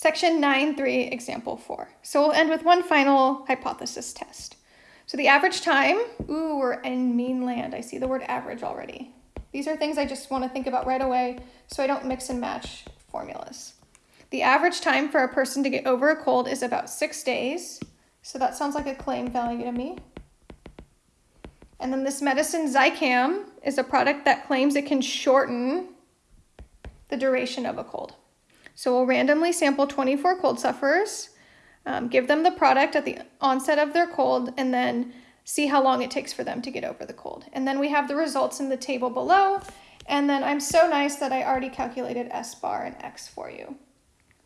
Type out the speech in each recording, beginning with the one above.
Section 9.3, example 4. So we'll end with one final hypothesis test. So the average time, ooh, we're in mean land. I see the word average already. These are things I just want to think about right away so I don't mix and match formulas. The average time for a person to get over a cold is about six days. So that sounds like a claim value to me. And then this medicine Zicam is a product that claims it can shorten the duration of a cold. So we'll randomly sample 24 cold sufferers, um, give them the product at the onset of their cold, and then see how long it takes for them to get over the cold. And then we have the results in the table below. And then I'm so nice that I already calculated S bar and X for you.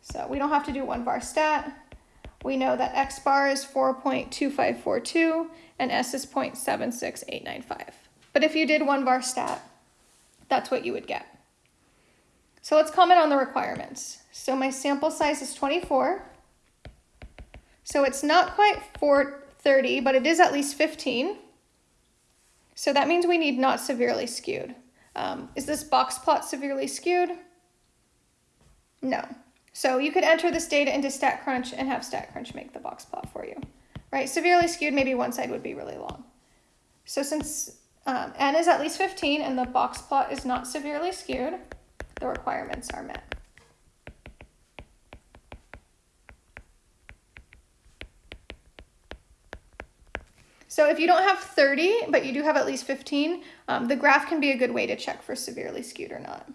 So we don't have to do one var stat. We know that X bar is 4.2542 and S is 0.76895. But if you did one var stat, that's what you would get. So let's comment on the requirements. So my sample size is 24. So it's not quite 430, but it is at least 15. So that means we need not severely skewed. Um, is this box plot severely skewed? No. So you could enter this data into StatCrunch and have StatCrunch make the box plot for you, right? Severely skewed, maybe one side would be really long. So since um, n is at least 15 and the box plot is not severely skewed, the requirements are met. So if you don't have 30, but you do have at least 15, um, the graph can be a good way to check for severely skewed or not.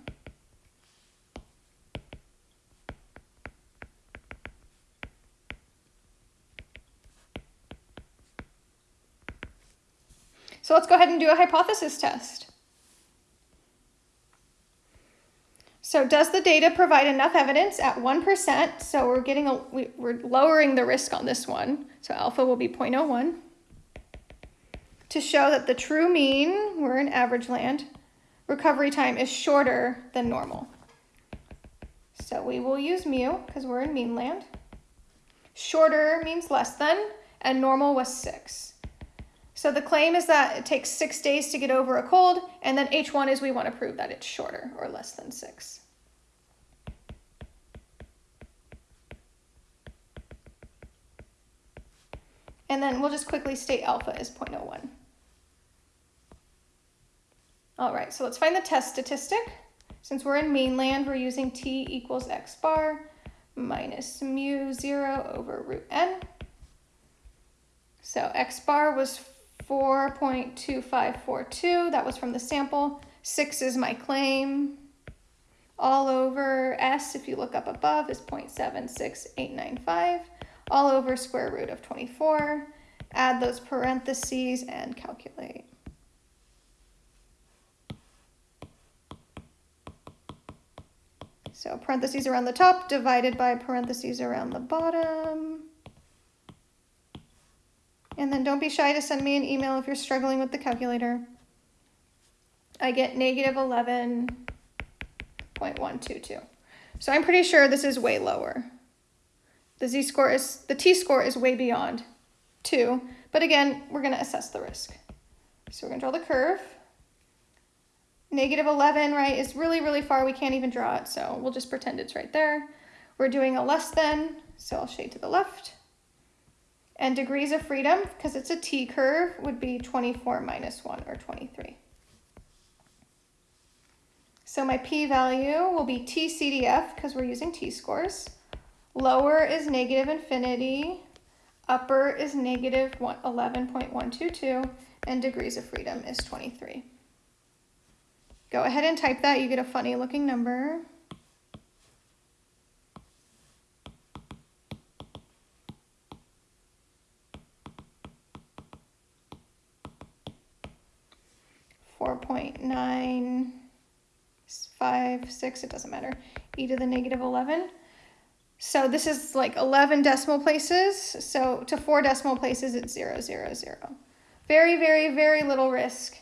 So let's go ahead and do a hypothesis test. So does the data provide enough evidence at 1%? So we're getting a, we, we're lowering the risk on this one. So alpha will be 0.01 to show that the true mean, we're in average land, recovery time is shorter than normal. So we will use mu because we're in mean land. Shorter means less than, and normal was six. So the claim is that it takes six days to get over a cold, and then H1 is we want to prove that it's shorter or less than six. And then we'll just quickly state alpha is 0.01. All right, so let's find the test statistic. Since we're in mainland, we're using t equals x bar minus mu 0 over root n. So x bar was 4.2542. That was from the sample. 6 is my claim. All over S, if you look up above, is 0.76895. All over square root of 24. Add those parentheses and calculate. So parentheses around the top divided by parentheses around the bottom. And then don't be shy to send me an email if you're struggling with the calculator. I get negative 11.122. So I'm pretty sure this is way lower. The z-score is, the t-score is way beyond 2. But again, we're going to assess the risk. So we're going to draw the curve. Negative 11, right, is really, really far. We can't even draw it, so we'll just pretend it's right there. We're doing a less than, so I'll shade to the left. And degrees of freedom, because it's a t-curve, would be 24 minus 1, or 23. So my p-value will be t-CDF, because we're using t-scores. Lower is negative infinity, upper is negative 11.122, and degrees of freedom is 23. Go ahead and type that, you get a funny looking number. 4.956, it doesn't matter, e to the negative 11. So this is like 11 decimal places. So to four decimal places, it's 0, 0, 0. Very, very, very little risk.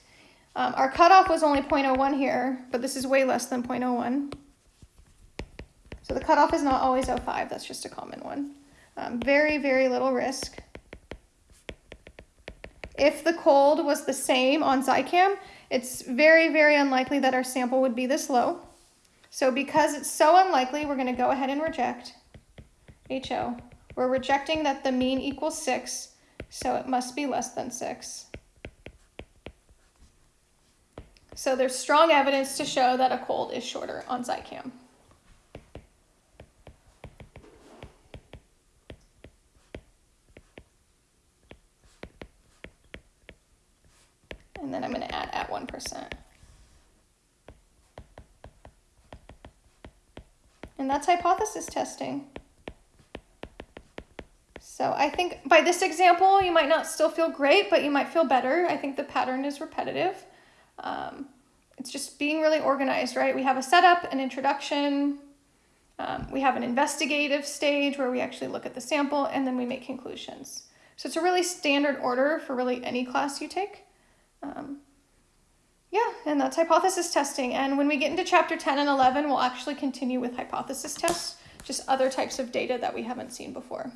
Um, our cutoff was only 0.01 here, but this is way less than 0.01. So the cutoff is not always 0.5, that's just a common one. Um, very, very little risk. If the cold was the same on Zicam, it's very, very unlikely that our sample would be this low. So because it's so unlikely, we're going to go ahead and reject. HO. We're rejecting that the mean equals 6, so it must be less than 6. So there's strong evidence to show that a cold is shorter on Zicam. And then I'm going to add at 1%. And that's hypothesis testing. So I think by this example, you might not still feel great, but you might feel better. I think the pattern is repetitive. Um, it's just being really organized, right? We have a setup, an introduction, um, we have an investigative stage where we actually look at the sample, and then we make conclusions. So it's a really standard order for really any class you take. Um, yeah, and that's hypothesis testing. And when we get into chapter 10 and 11, we'll actually continue with hypothesis tests, just other types of data that we haven't seen before.